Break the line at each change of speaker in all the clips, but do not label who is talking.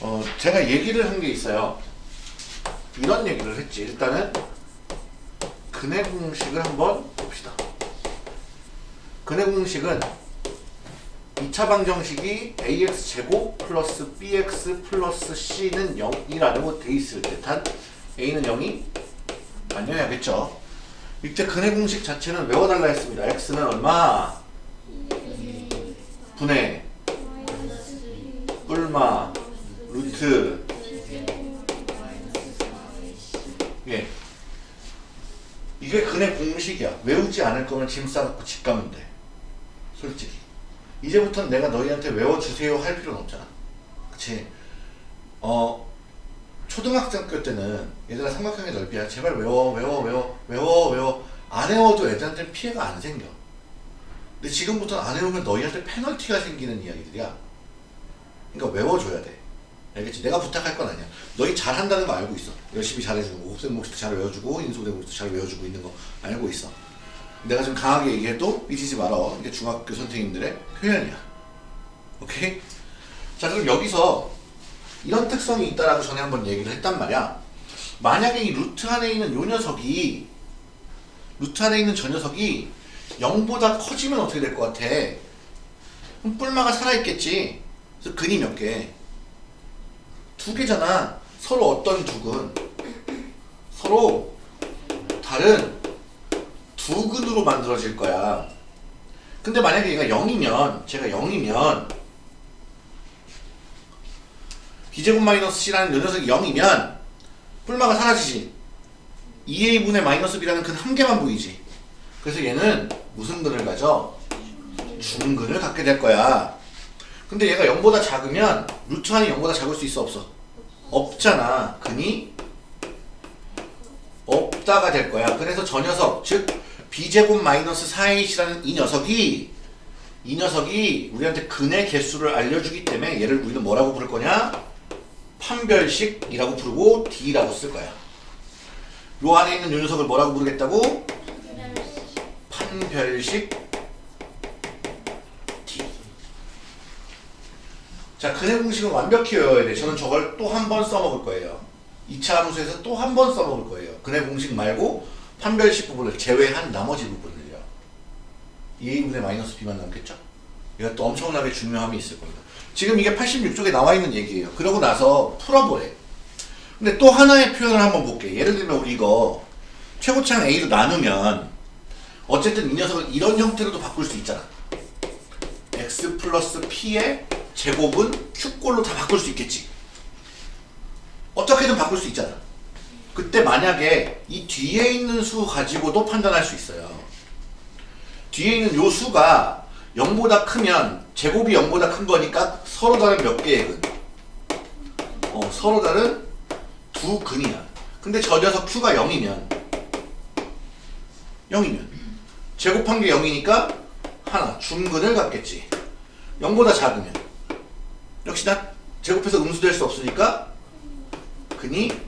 어, 제가 얘기를 한 게 있어요. 이런 얘기를 했지. 일단은 근해 공식을 한번 봅시다. 근해 공식은 2차 방정식이 ax-제곱 플러스 bx 플러스 c는 0이라고 돼 있을 때단 a는 0이 아니어야겠죠. 이때 근해 공식 자체는 외워달라 했습니다. x는 얼마? 분해 뿔마 루트. 예. 이게 근해 공식이야. 외우지 않을 거면 짐 싸갖고 집 가면 돼. 솔직히. 이제부터는 내가 너희한테 외워주세요 할 필요는 없잖아. 그치? 어 초등학생 때는 얘들아 삼각형의 넓이야 제발 외워 외워 외워 외워 외워 안 외워도 애들한테 피해가 안 생겨 근데 지금부터는 안 외우면 너희한테 페널티가 생기는 이야기들이야 그러니까 외워줘야 돼 알겠지? 내가 부탁할 건 아니야. 너희 잘한다는 거 알고 있어. 열심히 잘해주고 곱셈 몫도 잘 외워주고 인수분해 몫도 잘 외워주고 있는 거 알고 있어. 내가 좀 강하게 얘기해도 삐지지 말어. 이게 중학교 선생님들의 표현이야. 오케이? 자 그럼 여기서 이런 특성이 있다라고 전에 한번 얘기를 했단 말이야. 만약에 이 루트 안에 있는 요 녀석이 루트 안에 있는 저 녀석이 0보다 커지면 어떻게 될 것 같아? 그럼 뿔마가 살아있겠지. 그래서 근이 몇 개? 두 개잖아. 서로 어떤 두근? 서로 다른 두 근으로 만들어질 거야. 근데 만약에 얘가 0이면, 제가 0이면, b제곱 마이너스 c라는 요 녀석이 0이면, 뿔마가 사라지지. 2a분의 마이너스 b라는 근 한 개만 보이지. 그래서 얘는 무슨 근을 가져? 중근을 갖게 될 거야. 근데 얘가 0보다 작으면 루트 안이 0보다 작을 수 있어 없어? 없잖아. 근이 없다가 될 거야. 그래서 저 녀석 즉 b제곱 마이너스 4ac라는 이 녀석이 이 녀석이 우리한테 근의 개수를 알려주기 때문에 얘를 우리는 뭐라고 부를 거냐? 판별식이라고 부르고 d라고 쓸 거야. 요 안에 있는 요 녀석을 뭐라고 부르겠다고? 판별식 d. 자, 근해 공식은 완벽히 외워야 돼. 저는 저걸 또 한 번 써먹을 거예요. 2차 함수에서 또 한 번 써먹을 거예요. 근해 공식 말고 판별식 부분을 제외한 나머지 부분을요. 2a분의 마이너스 b만 남겠죠? 또 엄청나게 중요함이 있을 겁니다. 지금 이게 86쪽에 나와 있는 얘기예요. 그러고 나서 풀어보래. 근데 또 하나의 표현을 한번 볼게. 예를 들면 우리 이거 최고창 a로 나누면 어쨌든 이 녀석을 이런 형태로도 바꿀 수 있잖아. x 플러스 p의 제곱은 q꼴로 다 바꿀 수 있겠지. 어떻게든 바꿀 수 있잖아. 그때 만약에 이 뒤에 있는 수 가지고도 판단할 수 있어요. 뒤에 있는 요 수가 0보다 크면 제곱이 0보다 큰 거니까 서로 다른 몇 개의 근. 어, 서로 다른 두 근이야. 근데 저 녀석 q가 0이면 0이면 제곱한 게 0이니까 하나 중근을 갖겠지. 0보다 작으면 역시나 제곱해서 음수될 수 없으니까 근이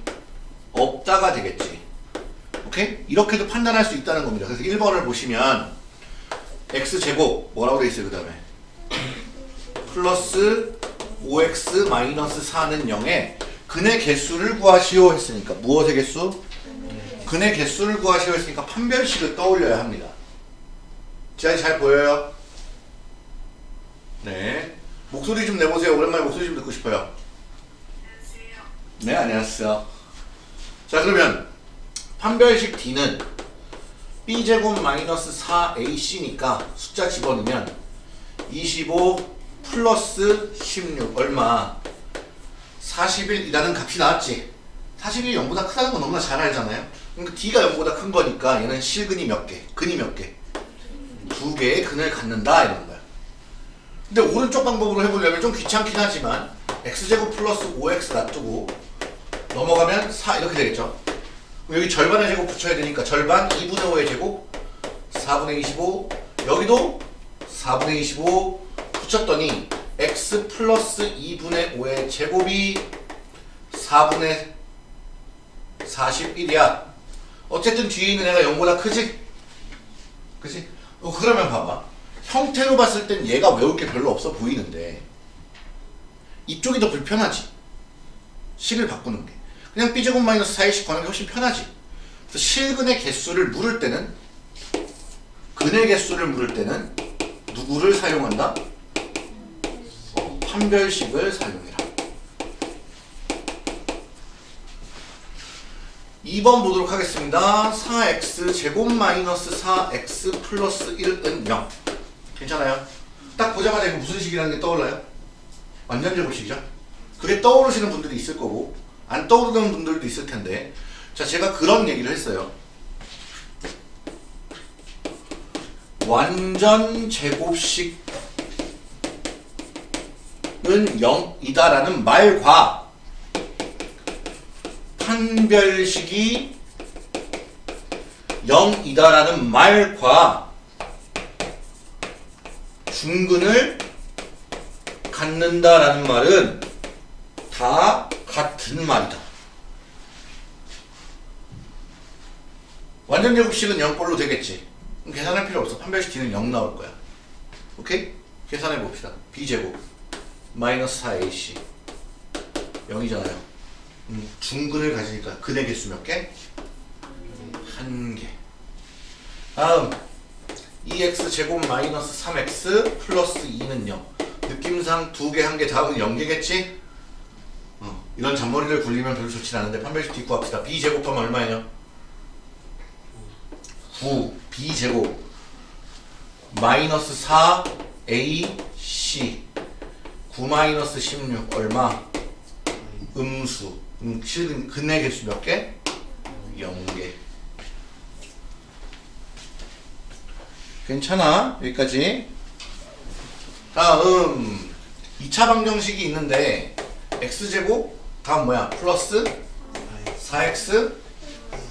없다가 되겠지. 오케이? 이렇게도 판단할 수 있다는 겁니다. 그래서 1번을 보시면 x제곱 뭐라고 돼 있어요 그 다음에 플러스 5x 마이너스 4는 0에 근의 개수를 구하시오 했으니까 무엇의 개수? 근의 개수를 구하시오 했으니까 판별식을 떠올려야 합니다. 지안이 잘 보여요? 네. 목소리 좀 내보세요. 오랜만에 목소리 좀 듣고 싶어요. 네, 안녕하세요. 자, 그러면 판별식 D는 B제곱 마이너스 4AC니까 숫자 집어넣으면 25 플러스 16 얼마? 41이라는 값이 나왔지. 41이 0보다 크다는 건 너무나 잘 알잖아요. 그러니까 D가 0보다 큰 거니까 얘는 실근이 몇 개? 근이 몇 개? 두 개의 근을 갖는다 이런 거야. 근데 오른쪽 방법으로 해보려면 좀 귀찮긴 하지만 x제곱 플러스 5x 놔두고 넘어가면 4 이렇게 되겠죠. 여기 절반의 제곱 붙여야 되니까 절반 2분의 5의 제곱 4분의 25 여기도 4분의 25 붙였더니 x 플러스 2분의 5의 제곱이 4분의 41이야. 어쨌든 뒤에 있는 애가 0보다 크지? 그지? 어, 그러면 봐봐. 형태로 봤을 땐 얘가 외울 게 별로 없어 보이는데 이쪽이 더 불편하지. 식을 바꾸는 게. 그냥 b제곱 마이너스 4의 구하는 게 훨씬 편하지. 그래서 실근의 개수를 물을 때는 근의 개수를 물을 때는 누구를 사용한다? 어, 판별식을 사용해라. 2번 보도록 하겠습니다. 4x 제곱 마이너스 4x 플러스 1은 0. 괜찮아요? 딱 보자마자 이거 무슨 식이라는 게 떠올라요? 완전 제곱식이죠? 그게 떠오르시는 분들이 있을 거고 안 떠오르는 분들도 있을 텐데 자 제가 그런 얘기를 했어요. 완전 제곱식 은 0이다라는 말과 판별식이 0이다라는 말과 중근을 갖는다라는 말은 다 같은 말이다. 완전 제곱식은 0꼴로 되겠지. 계산할 필요 없어. 판별식 뒤는 0 나올 거야. 오케이? 계산해 봅시다. b제곱 마이너스 4ac 0이잖아요. 음, 중근을 가지니까 근의 개수 몇 개? 한 개. 다음 2x 제곱 마이너스 3x 플러스 2는 0. 느낌상 두 개, 한 개, 다음은 0개겠지? 어, 이런 잔머리를 굴리면 별로 좋진 않은데 판별식 뒷구 합시다. b 제곱하면 얼마예요? 9 b 제곱 마이너스 4 a c 9 마이너스 16 얼마? 음수 음, 실은 근의 개수 몇 개? 0개 괜찮아 여기까지 다음 2차 방정식이 있는데 x제곱 다음 뭐야 플러스 4x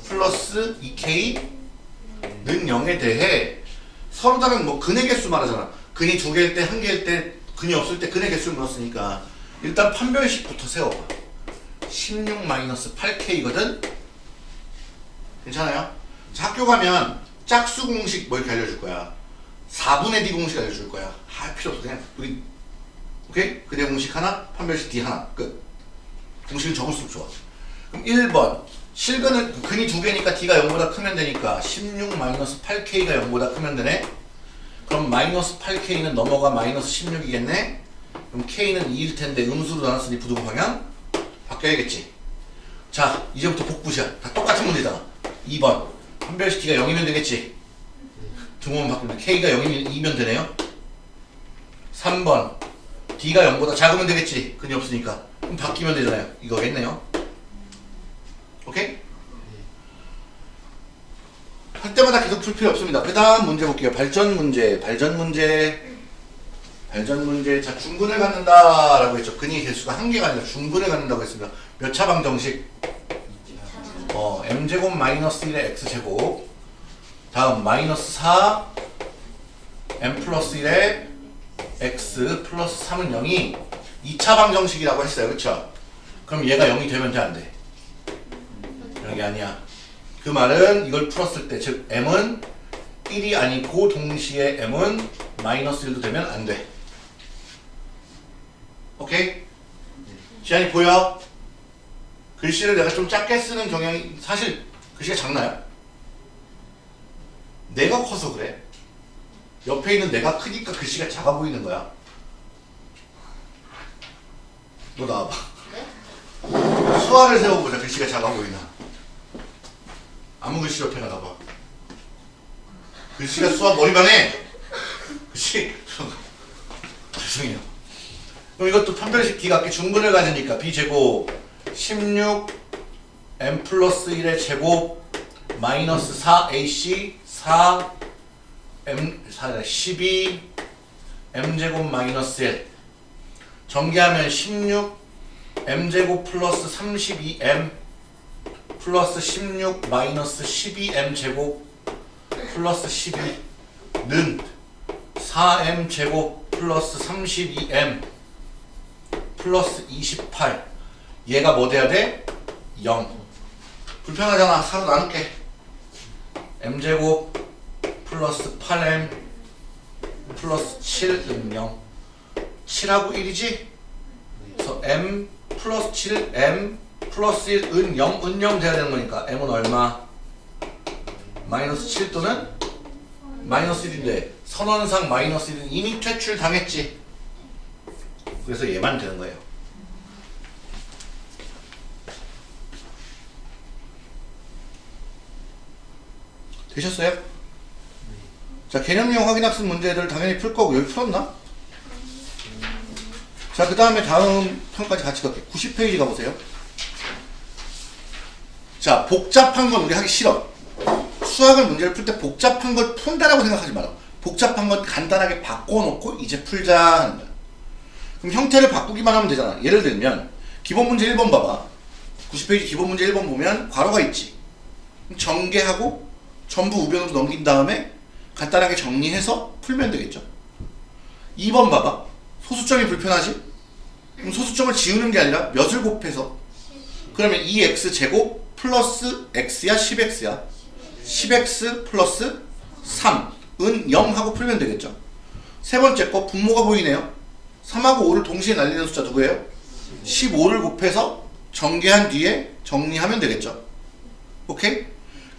플러스 2k 는 0에 대해 서로 다른 뭐 근의 개수 말하잖아. 근이 두 개일 때, 한 개일 때, 근이 없을 때 근의 개수를 물었으니까 일단 판별식부터 세워봐. 16-8K거든? 괜찮아요? 자, 학교 가면 짝수 공식 뭐 이렇게 알려줄 거야. 4분의 D 공식 알려줄 거야. 할 필요 없어. 그냥 우리 오케이? 근의 공식 하나, 판별식 D 하나. 끝. 공식은 적을수록 좋아. 그럼 1번 실근은 근이 두 개니까 d가 0보다 크면 되니까 16 마이너스 8k가 0보다 크면 되네. 그럼 마이너스 8k는 넘어가 마이너스 16이겠네. 그럼 k는 2일 텐데 음수로 나눴으니 부등호 방향 바뀌어야겠지. 자 이제부터 복부시야. 다 똑같은 문제다. 2번 판별식 d가 0이면 되겠지. 등호만 바꾸면 k가 0이면 2면 되네요. 3번 d가 0보다 작으면 되겠지. 근이 없으니까. 그럼 바뀌면 되잖아요. 이거겠네요. 오케이? 할 때마다 계속 풀 필요 없습니다. 그 다음 문제 볼게요. 발전 문제, 발전 문제, 발전 문제. 자, 중근을 갖는다 라고 했죠. 근이 개수가 한 개가 아니라 중근을 갖는다고 했습니다. 몇 차 방 정식? 어, m제곱 마이너스 1의 x제곱. 다음, 마이너스 4, m 플러스 1의 x 플러스 3은 0이 2차 방 정식이라고 했어요. 그쵸? 그럼 얘가 0이 되면 돼, 안 돼? 여기 아니야. 그 말은 이걸 풀었을 때, 즉 m은 1이 아니고 동시에 m은 마이너스 1도 되면 안 돼. 오케이? 지안이 보여? 글씨를 내가 좀 작게 쓰는 경향이 사실 글씨가 작나요? 내가 커서 그래. 옆에 있는 내가 크니까 글씨가 작아 보이는 거야. 너 나와봐. 수화를 세워보자. 글씨가 작아 보이나. 아무 글씨 옆에 나가 봐. 글씨가 수학 머리방에 글씨 죄송해요. 그럼 이것도 판별식 기각기 중분을 가지니까 b제곱 16 m 플러스 1의 제곱 마이너스 4ac 4 m 4 12 m제곱 마이너스 1 전개하면 16 m제곱 플러스 32m 플러스 16 마이너스 12m 제곱 플러스 12는 4m 제곱 플러스 32m 플러스 28 얘가 뭐 돼야 돼? 0 불편하잖아. 4로 나눌게. m제곱 플러스 8m 플러스 7은 0 7하고 1이지? 그래서 m 플러스 7 m 플러스 1 은 0, 은 0 돼야 되는 거니까 m은 얼마? 마이너스 7 또는 마이너스 1인데 선언상 마이너스 1은 이미 퇴출 당했지 그래서 얘만 되는 거예요 되셨어요? 자 개념형 확인학습 문제들 당연히 풀 거고 여기 풀었나? 자 그 다음에 다음 편까지 같이 갈게요 90페이지 가보세요 자 복잡한 건 우리 하기 싫어. 수학을 문제를 풀 때 복잡한 걸 푼다라고 생각하지 마라 복잡한 건 간단하게 바꿔놓고 이제 풀자 하는 거야. 그럼 형태를 바꾸기만 하면 되잖아. 예를 들면 기본 문제 1번 봐봐. 90페이지 기본 문제 1번 보면 괄호가 있지. 전개하고 전부 우변으로 넘긴 다음에 간단하게 정리해서 풀면 되겠죠. 2번 봐봐. 소수점이 불편하지? 그럼 소수점을 지우는 게 아니라 몇을 곱해서? 그러면 2x 제곱 플러스 x야 10x야? 10x 플러스 3은 0 하고 풀면 되겠죠? 세 번째 거 분모가 보이네요. 3하고 5를 동시에 날리는 숫자 누구예요? 15를 곱해서 전개한 뒤에 정리하면 되겠죠? 오케이?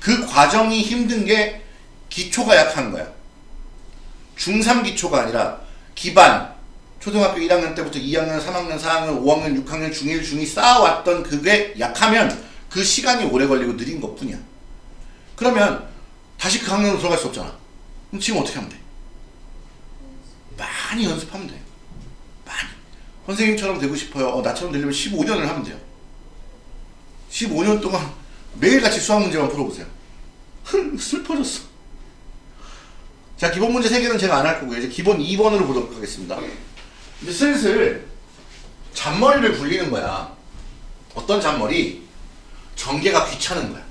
그 과정이 힘든 게 기초가 약한 거야. 중3 기초가 아니라 기반. 초등학교 1학년 때부터 2학년, 3학년, 4학년, 5학년, 6학년, 중1, 중2 쌓아왔던 그게 약하면 그 시간이 오래 걸리고 느린 것 뿐이야. 그러면 다시 그 학년으로 들어갈 수 없잖아. 그럼 지금 어떻게 하면 돼? 많이 연습하면 돼. 많이. 선생님처럼 되고 싶어요. 어, 나처럼 되려면 15년을 하면 돼요. 15년 동안 매일같이 수학 문제만 풀어보세요. 슬퍼졌어. 자, 기본 문제 3개는 제가 안 할 거고요. 이제 기본 2번으로 보도록 하겠습니다. 이제 슬슬 잔머리를 굴리는 거야. 어떤 잔머리? 전개가 귀찮은 거야.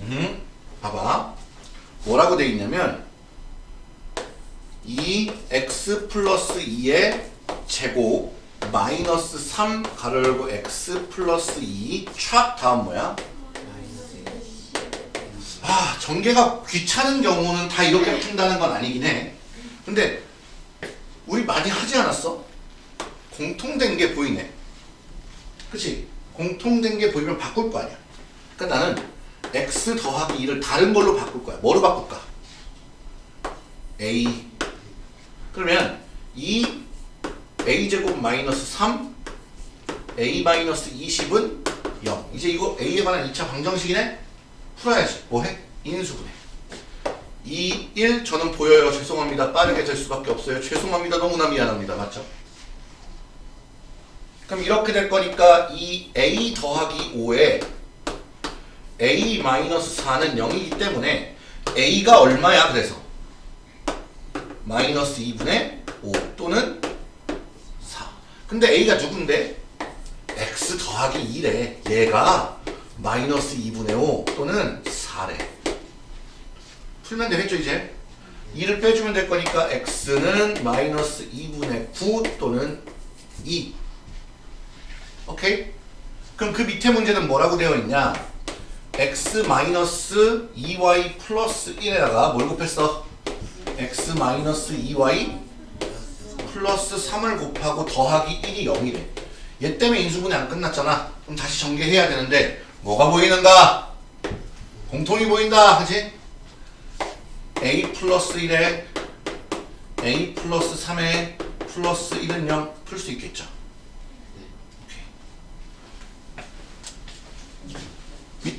음, 봐봐. 뭐라고 돼 있냐면 2x 플러스 2의 제곱 마이너스 3 가로 열고 x 플러스 2 촥 다음 뭐야? 아 전개가 귀찮은 경우는 다 이렇게 푼다는 건 아니긴 해 근데 우리 많이 하지 않았어? 공통된 게 보이네 그치? 공통된 게 보이면 바꿀 거 아니야 그러니까 나는 x 더하기 2를 다른 걸로 바꿀 거야 뭐로 바꿀까? a 그러면 2 a제곱 마이너스 3 a 마이너스 20은 0 이제 이거 a에 관한 2차 방정식이네? 풀어야지. 뭐해? 인수분해. 2, 1 저는 보여요. 죄송합니다. 빠르게 될 수밖에 없어요. 죄송합니다. 너무나 미안합니다. 맞죠? 그럼 이렇게 될 거니까 이 a 더하기 5에 a 마이너스 4는 0이기 때문에 a가 얼마야? 그래서 마이너스 2분의 5 또는 4 근데 a가 누군데? x 더하기 2래 얘가 마이너스 2분의 5 또는 4래 풀면 되겠죠 이제 2를 빼주면 될 거니까 x는 마이너스 2분의 9 또는 2 오케이? 그럼 그 밑에 문제는 뭐라고 되어 있냐 x 마이너스 2y 플러스 1에다가 뭘 곱했어? x 마이너스 2y 플러스 3을 곱하고 더하기 1이 0이래 얘 때문에 인수분해 안 끝났잖아 그럼 다시 전개해야 되는데 뭐가 보이는가? 공통이 보인다. 그치? a 플러스 1에 a 플러스 3에 플러스 1은 0 풀 수 있겠죠. 오케이.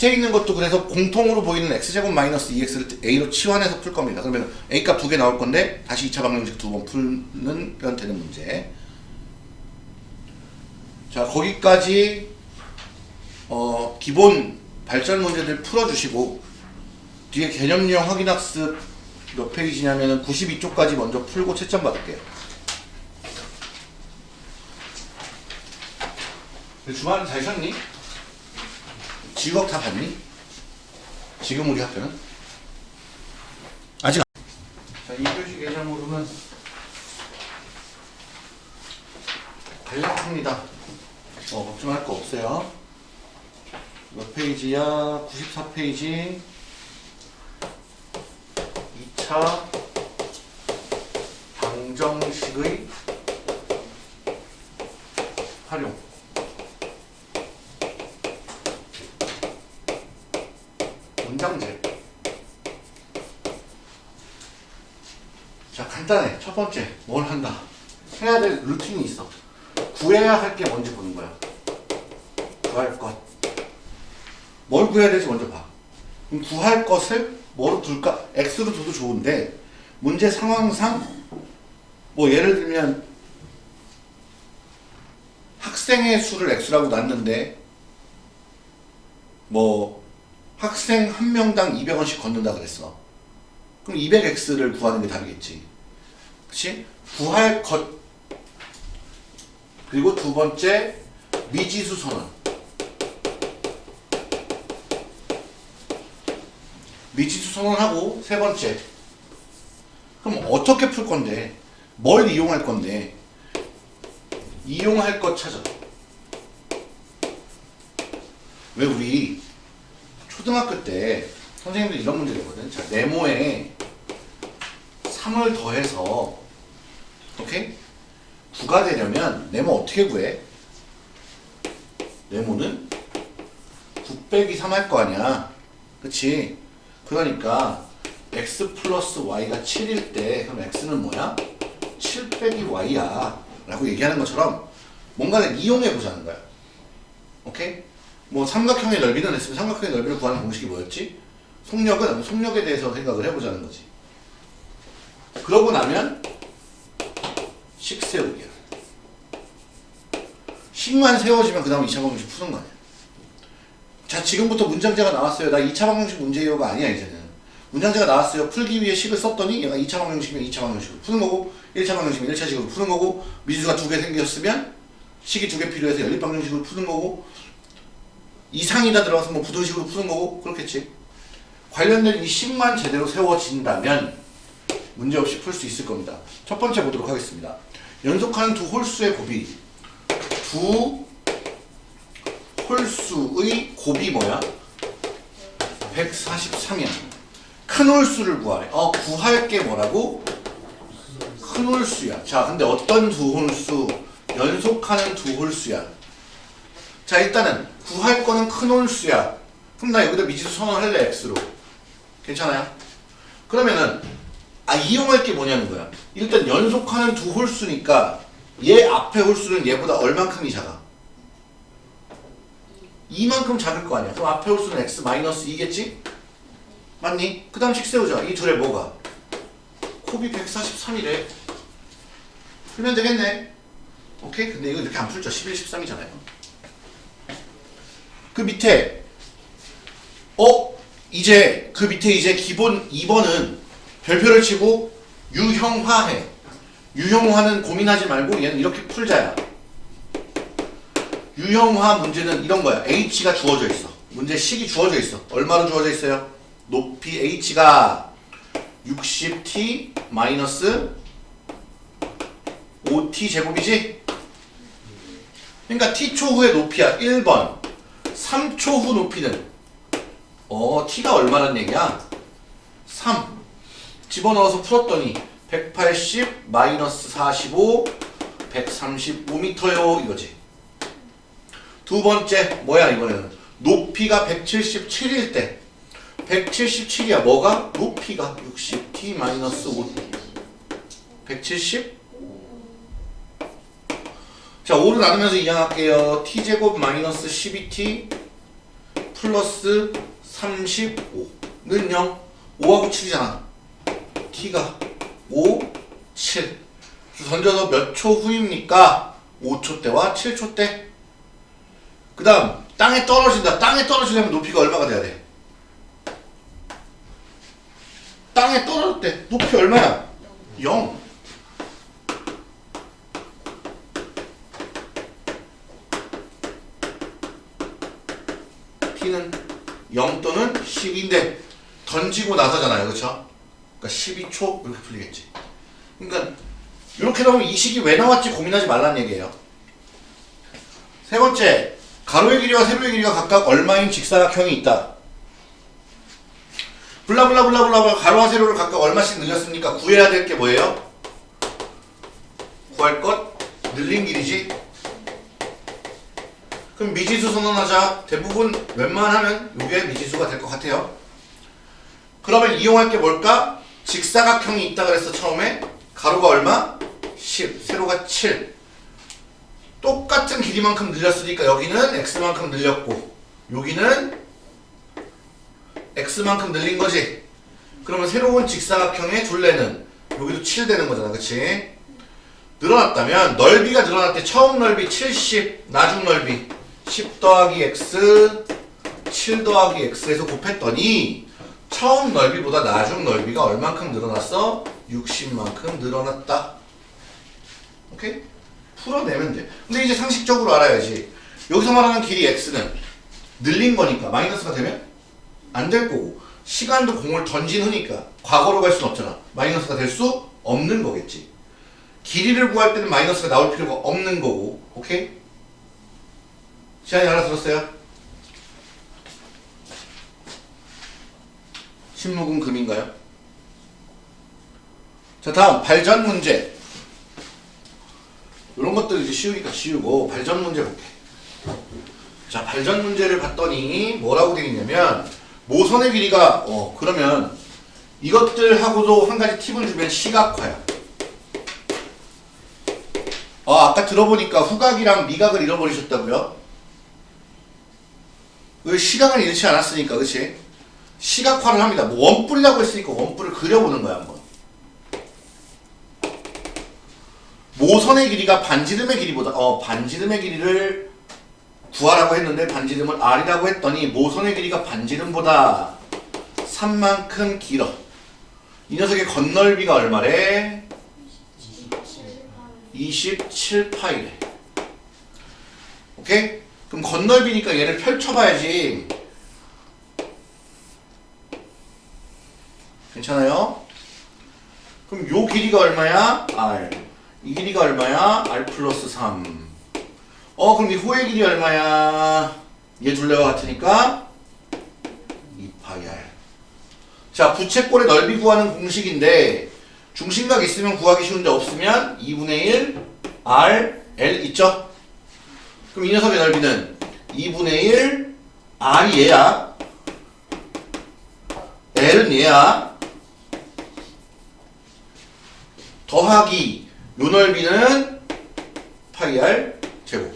밑에 있는 것도 그래서 공통으로 보이는 x제곱 마이너스 2x를 a로 치환해서 풀 겁니다. 그러면 a값 두 개 나올 건데 다시 2차 방정식 두 번 풀면 되는 문제. 자 거기까지 어, 기본 발전 문제들 풀어주시고 뒤에 개념형 확인 학습 몇 페이지냐면 92쪽까지 먼저 풀고 채점 받을게요. 주말에 잘 쉬었니? 지각 다 봤니? 지금 우리 학교는? 아직 안. 자, 2교시 개념으로는 간략합니다. 어, 걱정할 거 없어요. 몇 페이지야? 94페이지 2차 방정식의 활용 문장제. 자 간단해. 첫 번째 뭘 한다? 해야 될 루틴이 있어. 구해야 할 게 뭔지 보는 거야. 구할 것. 뭘 구해야 될지 먼저 봐. 그럼 구할 것을 뭐로 둘까? X로 둬도 좋은데 문제 상황상 뭐 예를 들면 학생의 수를 x라고 놨는데 뭐 학생 한 명당 200원씩 걷는다 그랬어. 그럼 200x를 구하는 게 답이겠지. 그치? 구할 것 그리고 두 번째 미지수 선언 미지수 선언하고 세 번째 그럼 어떻게 풀 건데 뭘 이용할 건데 이용할 것 찾아 왜 우리 초등학교 때 선생님들 이런 문제 내거든 자 네모에 3을 더해서 오케이? 9가 되려면 네모 어떻게 구해? 네모는 9 빼기 3 할 거 아니야 그치? 그러니까 x 플러스 y가 7일 때 그럼 x는 뭐야? 7 빼기 y야 라고 얘기하는 것처럼 뭔가를 이용해 보자는 거야 오케이? 뭐 삼각형의 넓이는 했으면 삼각형의 넓이를 구하는 공식이 뭐였지? 속력은 속력에 대해서 생각을 해보자는 거지. 그러고 나면 식 세우기야 식만 세워지면 그 다음 2차 방정식 푸는 거 아니야. 자 지금부터 문장제가 나왔어요. 나 2차 방정식 문제요가 아니야 이제는. 문장제가 나왔어요. 풀기 위해 식을 썼더니 얘가 2차 방정식이면 2차 방정식으로 푸는 거고 1차 방정식이면 1차 식으로 푸는 거고 미지수가 두 개 생겼으면 식이 두 개 필요해서 연립 방정식으로 푸는 거고 이상이다 들어가서 뭐 부등식으로 푸는 거고 그렇겠지 관련된 이 식만 제대로 세워진다면 문제없이 풀 수 있을 겁니다 첫 번째 보도록 하겠습니다 연속하는 두 홀수의 곱이 두 홀수의 곱이 뭐야? 143이야. 큰 홀수를 구하래. 어, 구할 게 뭐라고? 큰 홀수야. 자, 근데 어떤 두 홀수? 연속하는 두 홀수야. 자, 일단은 구할 거는 큰 홀수야. 그럼 나 여기다 미지수 선언할래, x로. 괜찮아요? 그러면은 아, 이용할 게 뭐냐는 거야. 일단 연속하는 두 홀수니까 얘 앞에 홀수는 얘보다 얼만큼이 작아? 이만큼 작을 거 아니야. 그럼 앞에 홀수는 x 마이너스 2겠지? 맞니? 그 다음 식 세우자. 이 둘의 뭐가? 곱이 143이래. 풀면 되겠네. 오케이? 근데 이거 이렇게 안 풀죠. 11, 13이잖아요. 그 밑에 어? 이제 그 밑에 이제 기본 2번은 별표를 치고 유형화해. 유형화는 고민하지 말고 얘는 이렇게 풀자야. 유형화 문제는 이런 거야. h가 주어져 있어. 문제 식이 주어져 있어. 얼마로 주어져 있어요? 높이 h가 60t 마이너스 5t 제곱이지? 그러니까 t초 후의 높이야. 1번. 3초 후 높이는. 어 t가 얼마란 얘기야? 3 집어넣어서 풀었더니 180 마이너스 45 135m요 이거지. 두 번째 뭐야 이번에는? 높이가 177일 때. 177이야. 뭐가? 높이가 60t 마이너스 5 170 자, 5를 나누면서 이항할게요. t제곱 마이너스 12t 플러스 35는 0 5하고 7이잖아. t가 5, 7 던져서 몇 초 후입니까? 5초 때와 7초 때. 그 다음 땅에 떨어진다. 땅에 떨어지려면 높이가 얼마가 돼야 돼? 땅에 떨어질 때 높이 얼마야? 0. t는 0 또는 10인데 던지고 나서잖아요. 그렇죠? 그러니까 12초 이렇게 풀리겠지. 그러니까 이렇게 나오면 이 식이 왜 나왔지 고민하지 말라는 얘기예요. 세 번째 가로의 길이와 세로의 길이가 각각 얼마인 직사각형이 있다. 블라블라블라블라 가로와 세로를 각각 얼마씩 늘렸습니까? 구해야 될 게 뭐예요? 구할 것 늘린 길이지. 그럼 미지수 선언하자. 대부분 웬만하면 이게 미지수가 될 것 같아요. 그러면 이용할 게 뭘까? 직사각형이 있다 그랬어 처음에. 가로가 얼마? 10. 세로가 7. 똑같은 길이만큼 늘렸으니까 여기는 x만큼 늘렸고 여기는 x만큼 늘린 거지. 그러면 새로운 직사각형의 둘레는 여기도 7 되는 거잖아. 그치? 늘어났다면 넓이가 늘어날 때 처음 넓이 70, 나중 넓이 10 더하기 x, 7 더하기 x에서 곱했더니 처음 넓이보다 나중 넓이가 얼만큼 늘어났어? 60만큼 늘어났다. 오케이? 풀어내면 돼. 근데 이제 상식적으로 알아야지. 여기서 말하는 길이 x는 늘린 거니까 마이너스가 되면 안 될 거고 시간도 공을 던진 후니까 과거로 갈 수는 없잖아. 마이너스가 될 수 없는 거겠지. 길이를 구할 때는 마이너스가 나올 필요가 없는 거고 오케이? 시안이 알아들었어요? 신묵은 금인가요? 자 다음 발전 문제 이런 것들 이제 쉬우니까 쉬우고 발전 문제 볼게 자 발전 문제를 봤더니 뭐라고 되어 있냐면 모선의 길이가 어 그러면 이것들하고도 한 가지 팁을 주면 시각화야 어, 아까 들어보니까 후각이랑 미각을 잃어버리셨다고요? 왜 시각을 잃지 않았으니까 그치? 시각화를 합니다 뭐 원뿔이라고 했으니까 원뿔을 그려보는 거야 한번 모선의 길이가 반지름의 길이보다 어 반지름의 길이를 구하라고 했는데 반지름을 R이라고 했더니 모선의 길이가 반지름보다 3만큼 길어 이 녀석의 건널비가 얼마래? 27파이래 오케이? 그럼 건널비니까 얘를 펼쳐봐야지 괜찮아요? 그럼 요 길이가 얼마야? R 이 길이가 얼마야? R 플러스 3 어 그럼 이 호의 길이 얼마야? 얘 둘레와 같으니까 2파이 R 자 부채꼴의 넓이 구하는 공식인데 중심각 있으면 구하기 쉬운데 없으면 2분의 1 R L 있죠? 그럼 이 녀석의 넓이는 2분의 1 R이 얘야 L은 얘야 더하기 요 넓이는 파이 R 제곱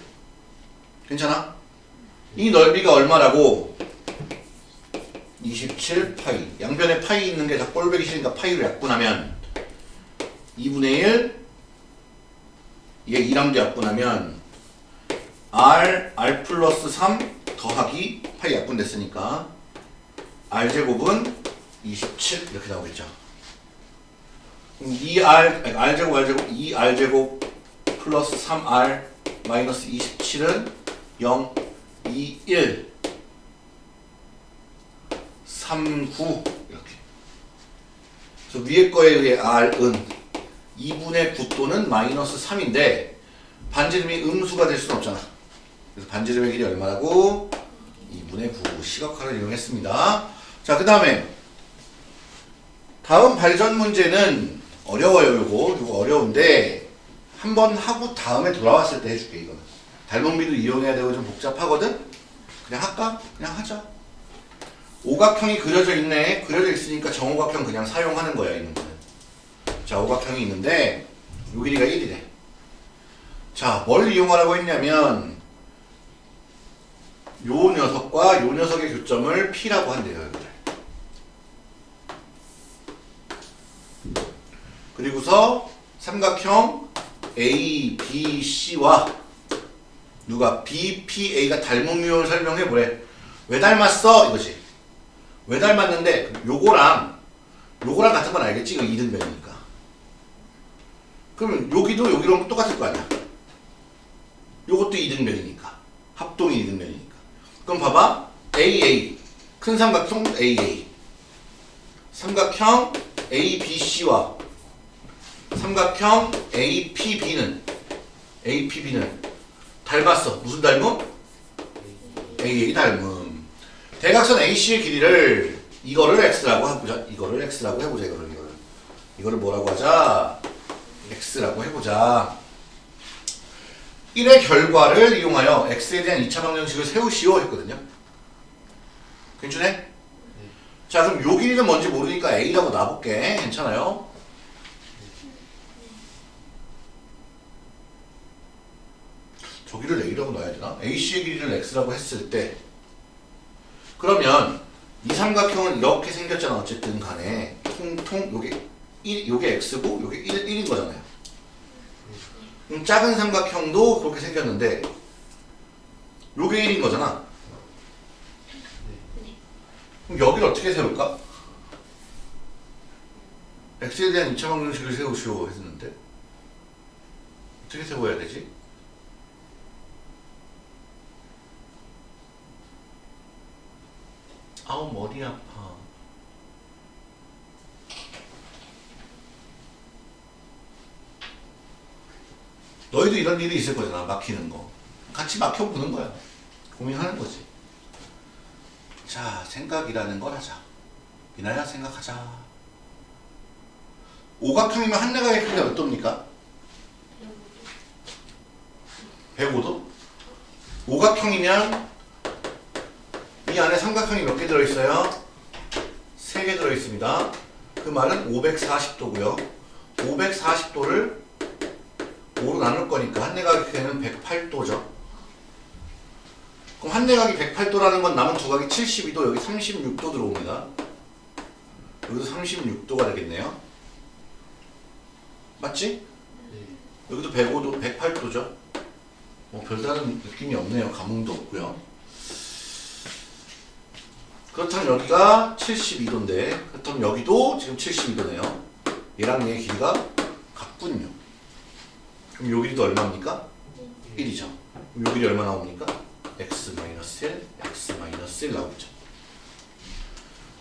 괜찮아? 이 넓이가 얼마라고? 27 파이 양변에 파이 있는 게다 꼴보기 싫으니까 파이로 약분하면 2분의 1 얘 2랑도 약분하면 R, R 플러스 3 더하기 파이 약분됐으니까 R제곱은 27 이렇게 나오겠죠. 그럼 2R, R제곱, R제곱 2R제곱 플러스 3R 마이너스 27은 0, 2, 1 3, 9 이렇게. 그래서 위에 거에 의해 R은 2분의 9 또는 마이너스 3인데 반지름이 음수가 될 수는 없잖아. 그래서 반지름의 길이 얼마라고? 2분의 9 시각화를 이용했습니다. 자, 그 다음에 다음 발전 문제는 어려워요, 요거. 요거 어려운데 한번 하고 다음에 돌아왔을 때 해줄게, 이거는. 닮은비도 이용해야 되고 좀 복잡하거든? 그냥 할까? 그냥 하자. 오각형이 그려져 있네. 그려져 있으니까 정오각형 그냥 사용하는 거야, 이는 거는. 자, 오각형이 있는데 요 길이가 1이래. 자, 뭘 이용하라고 했냐면 요 녀석과 요 녀석의 교점을 P라고 한대요. 그리고서 삼각형 A, B, C와 누가 B, P, A가 닮은 유형을 설명해 보래. 왜 닮았어? 이거지. 왜 닮았는데 요거랑 요거랑 같은 건 알겠지? 이거 이등변이니까. 그러면 여기도 여기랑 똑같을 거 아니야. 요것도 이등변이니까. 합동이 이등변이니까. 그럼 봐봐. AA. 큰 삼각형 AA. 삼각형 ABC와 삼각형 APB는 APB는 닮았어. 무슨 닮음? AA의 닮음. 대각선 AC의 길이를 이거를 x라고 해보자. 이거를 x라고 해보자. 이거를 이거를 이거를 뭐라고 하자? x라고 해보자. 1의 결과를 이용하여 x에 대한 2차 방정식을 세우시오 했거든요. 괜찮네? 자 그럼 요 길이는 뭔지 모르니까 a라고 놔볼게. 괜찮아요? 저기를 a라고 놔야 되나? AC의 길이를 x라고 했을 때 그러면 이 삼각형은 이렇게 생겼잖아 어쨌든 간에 통통 요게 1, 요게 x고 요게 1, 1인 거잖아요 작은 삼각형도 그렇게 생겼는데 요게 1인 거잖아 그럼 여기를 어떻게 세울까? x에 대한 2차 방정식을 세우시오 했는데 어떻게 세워야 되지? 아우 머리 아파. 너희도 이런 일이 있을 거잖아. 막히는 거. 같이 막혀보는 거야. 고민하는 거지. 자, 생각이라는 걸 하자. 미나야 생각하자. 오각형이면 한 내각의 크기가 몇 도입니까? 105도? 오각형이면 이 안에 삼각형이 몇 개 들어있어요? 3개 들어있습니다. 그 말은 540도고요. 540도를 5로 나눌 거니까 한 내각의 크기는 108도죠. 그럼 한 내각이 108도라는 건 남은 두 각이 72도, 여기 36도 들어옵니다. 여기도 36도가 되겠네요. 맞지? 여기도 105도, 108도죠. 뭐 별다른 느낌이 없네요. 감흥도 없고요. 그렇다면 여기가 72도인데 그렇다면 여기도 지금 72도네요. 얘랑 얘의 길이가 같군요. 그럼 요 길이도 얼마입니까? 1이죠. 그럼 요 길이 얼마 나옵니까? x-1, x-1 나오죠.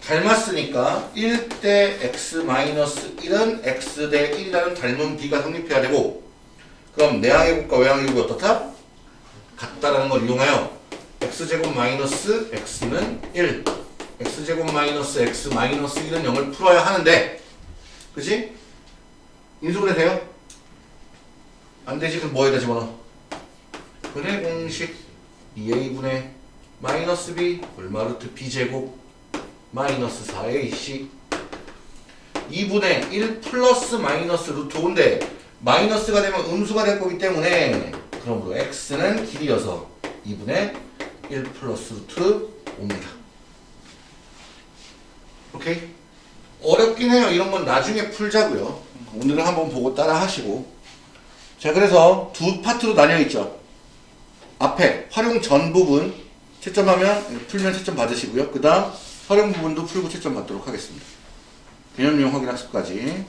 닮았으니까 1 대 x-1은 x 대 1이라는 닮은 비가 성립해야 되고 그럼 내항의 곱과 외항의 곱이 어떻다? 같다라는 걸 이용하여 x제곱 마이너스 x는 1 x제곱 마이너스 x 마이너스 1은 0을 풀어야 하는데 그지? 인수분해 돼요? 안 되지 그럼 뭐에다 집어넣어? 분해 공식 2a분의 마이너스 b 얼마루트 b제곱 마이너스 4ac 2분의 1 플러스 마이너스 루트 5인데 마이너스가 되면 음수가 될 거기 때문에 그러므로 x는 길이여서 2분의 1 플러스 루트 5입니다. 오케이? 어렵긴 해요. 이런 건 나중에 풀자고요. 오늘은 한번 보고 따라 하시고 자 그래서 두 파트로 나뉘어 있죠. 앞에 활용 전 부분 채점하면 풀면 채점 받으시고요. 그 다음 활용 부분도 풀고 채점 받도록 하겠습니다. 개념용 확인 학습까지